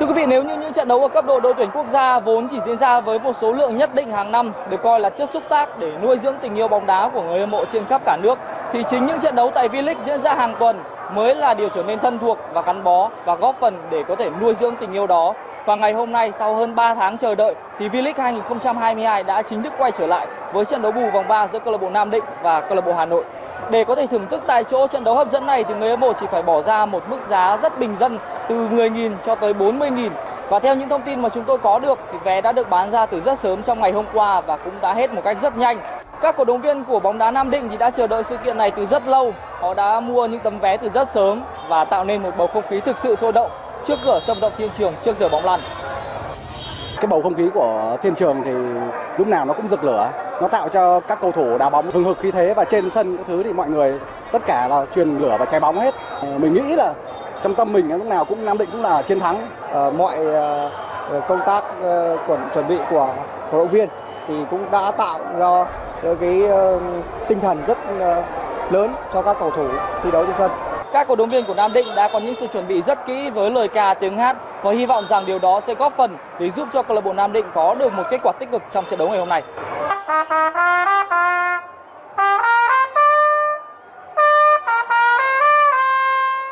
Thưa quý vị, nếu như những trận đấu ở cấp độ đội tuyển quốc gia vốn chỉ diễn ra với một số lượng nhất định hàng năm được coi là chất xúc tác để nuôi dưỡng tình yêu bóng đá của người hâm mộ trên khắp cả nước thì chính những trận đấu tại V-League diễn ra hàng tuần mới là điều trở nên thân thuộc và gắn bó và góp phần để có thể nuôi dưỡng tình yêu đó. Và ngày hôm nay sau hơn 3 tháng chờ đợi thì V-League 2022 đã chính thức quay trở lại với trận đấu bù vòng 3 giữa câu lạc bộ Nam Định và câu lạc bộ Hà Nội. Để có thể thưởng thức tại chỗ trận đấu hấp dẫn này thì người hâm mộ chỉ phải bỏ ra một mức giá rất bình dân từ 10.000 cho tới 40.000. Và theo những thông tin mà chúng tôi có được thì vé đã được bán ra từ rất sớm trong ngày hôm qua và cũng đã hết một cách rất nhanh. Các cổ động viên của bóng đá Nam Định thì đã chờ đợi sự kiện này từ rất lâu. Họ đã mua những tấm vé từ rất sớm và tạo nên một bầu không khí thực sự sôi động trước cửa sân vận động Thiên Trường trước giờ bóng lăn. Cái bầu không khí của Thiên Trường thì lúc nào nó cũng rực lửa, nó tạo cho các cầu thủ đá bóng hừng hực khí thế và trên sân các thứ thì mọi người tất cả là truyền lửa và cháy bóng hết. Ờ, mình nghĩ là trong tâm mình lúc nào cũng Nam Định cũng là chiến thắng. À, mọi ờ, công tác chuẩn chuẩn bị của cổ động viên thì cũng đã tạo ra cái tinh thần rất lớn cho các cầu thủ thi đấu trên sân. Các cổ động viên của Nam Định đã có những sự chuẩn bị rất kỹ với lời ca tiếng hát và hy vọng rằng điều đó sẽ góp phần để giúp cho câu lạc bộ Nam Định có được một kết quả tích cực trong trận đấu ngày hôm nay.